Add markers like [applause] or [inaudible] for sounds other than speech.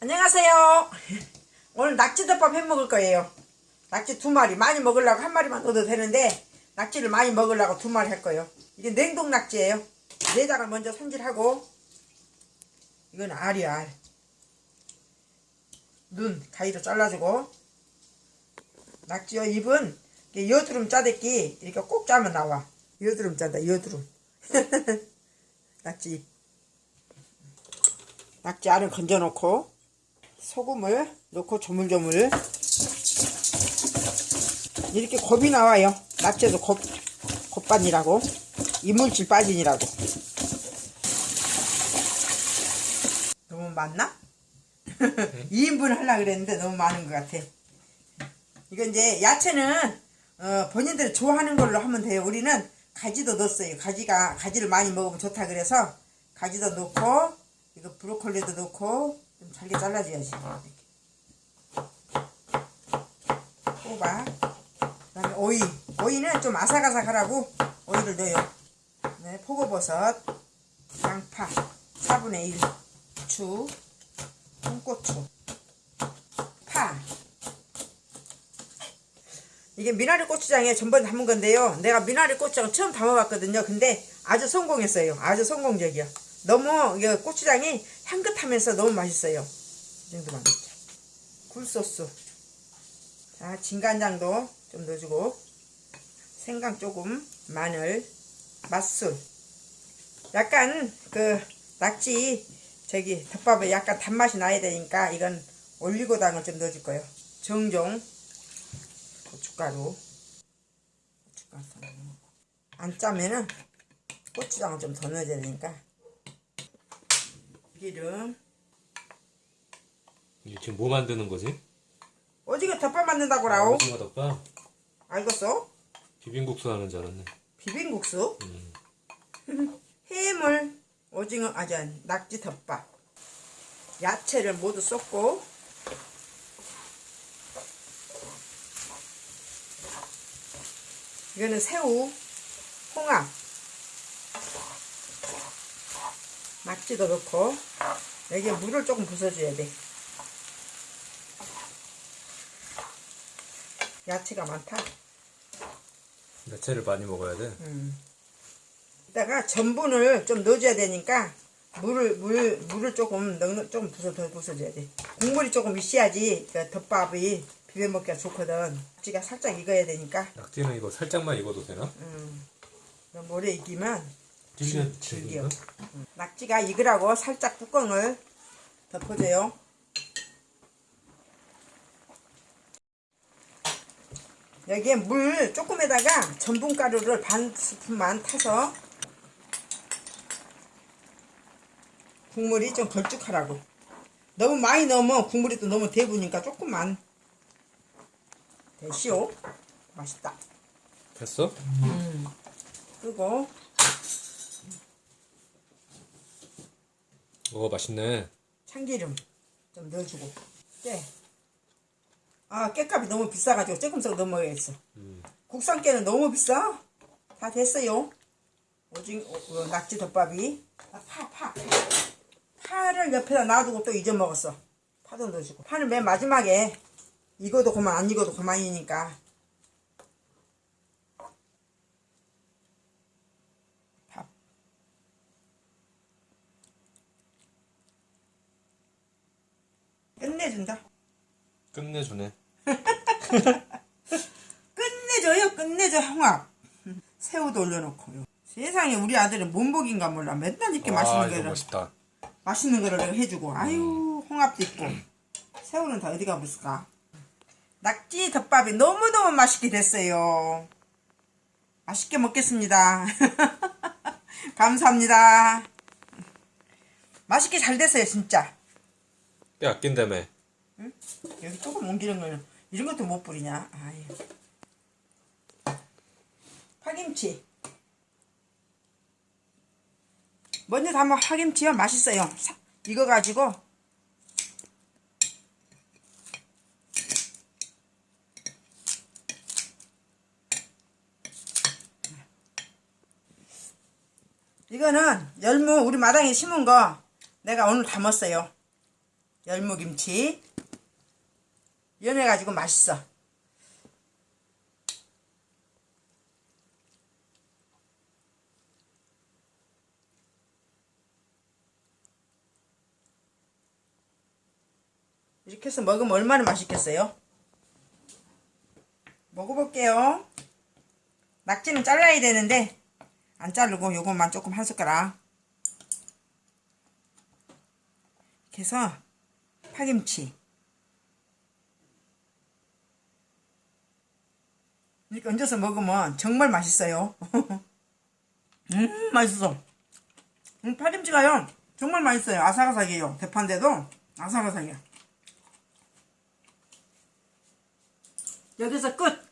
안녕하세요. [laughs] 오늘 낙지덮밥 해 먹을 거예요. 낙지 두 마리 많이 먹으려고 한 마리만 넣어도 되는데 낙지를 많이 먹으려고 두 마리 할 거예요. 이게 냉동 낙지예요. 내장을 먼저 손질하고 이건 알이야 알. 눈 가위로 잘라주고 낙지요 이렇게 여드름 짜댔기 이렇게 꼭 짜면 나와. 여드름 짠다 여드름. [laughs] 낙지 잎. 낙지 알을 건져놓고 소금을 넣고 조물조물. 이렇게 곱이 나와요. 낙지에도 곱, 곱반이라고. 이물질 빠진이라고. 너무 많나? [laughs] 2인분 하려고 그랬는데 너무 많은 것 같아. 이거 이제 야채는 어, 본인들이 좋아하는 걸로 하면 돼요. 우리는 가지도 넣었어요. 가지가 가지를 많이 먹으면 좋다 그래서 가지도 넣고 이거 브로콜리도 넣고 좀 잘게 잘라줘야지. 이렇게. 호박 그다음에 오이. 오이는 좀 아삭아삭하라고 오이를 넣어요. 네, 포고버섯 양파 4분의 1 후추 홍고추 파. 이게 미나리 고추장에 전번 담은 건데요. 내가 미나리 고추장 처음 담아봤거든요. 근데 아주 성공했어요. 아주 성공적이야 너무 이게 고추장이 향긋하면서 너무 맛있어요. 이 정도만. 넣자 굴소스. 자 진간장도 좀 넣어주고 생강 조금 마늘 맛술. 약간 그 낙지 저기 덮밥에 약간 단맛이 나야 되니까 이건 올리고당을 좀 넣어줄 거예요. 정종. 고춧가루. 고춧가루. 안 짜면은 고추장을 좀 더 넣어야 되니까 기름 이게 지금 뭐 만드는 거지? 오징어 덮밥 만든다고 라오 오징어 덮밥? 알겠어? 비빔국수 하는 줄 알았네 비빔국수 음. [laughs] 해물 오징어 아니 낙지 덮밥 야채를 모두 쏟고 이거는 새우 홍합 낙지도 넣고. 여기에 물을 조금 부숴줘야 돼. 야채가 많다. 야채를 많이 먹어야 돼? 이따가 전분을 좀 넣어줘야 되니까 물을 물 물을 조금 넣 조금 부숴 더 부숴줘야 돼. 국물이 조금 있어야지. 그 덮밥이 비벼 먹기가 좋거든. 낙지가 살짝 익어야 되니까. 낙지는 이거 살짝만 익어도 되나? 너무 오래 익히면 질겨 질겨. 질겨? 낙지가 익으라고 살짝 뚜껑을 덮어줘요. 여기에 물 조금에다가 전분가루를 반 스푼만 타서 국물이 좀 걸쭉하라고. 너무 많이 넣으면 국물이 또 너무 대부니까 조금만 대시오. 맛있다. 됐어? 그리고 어 맛있네 참기름 좀 넣어주고 깨. 아 깨값이 너무 비싸가지고 조금씩 넘어야겠어. 음. 국산 깨는 너무 비싸. 다 됐어요. 오징 어, 어, 낙지 덮밥이 아, 파 파. 파를 옆에다 놔두고 또 잊어먹었어. 파도 넣어주고 파는 맨 마지막에 익어도 그만 안 익어도 그만이니까 밥 끝내준다. 끝내주네. [laughs] 끝내줘요 끝내줘 홍합 새우도 올려놓고요. 세상에 우리 아들은 몸복인가 몰라. 맨날 이렇게 아 맛있는 거를 맛있다. 맛있는 거를 해주고. 아유 홍합도 있고. 새우는 다 어디가 없을까? 낙지 덮밥이 너무너무 맛있게 됐어요. 맛있게 먹겠습니다. [laughs] 감사합니다. 맛있게 잘 됐어요 진짜. 꽤 아낀다며 여기 조금 옮기는 거는 이런 것도 못 뿌리냐? 아유. 파김치. 먼저 담아 파김치요 맛있어요. 사- 이거 가지고. 이거는 열무 우리 마당에 심은 거 내가 오늘 담았어요. 열무김치. 연해가지고 맛있어. 이렇게 해서 먹으면 얼마나 맛있겠어요? 먹어볼게요. 낙지는 잘라야 되는데 안 자르고 요것만 조금 한 숟가락 이렇게 해서 파김치 이렇게 얹어서 먹으면 정말 맛있어요. [laughs] 음 맛있어. 음, 파김치가요 정말 맛있어요. 아삭아삭해요. 대파인데도 아삭아삭해요. 여기서 끝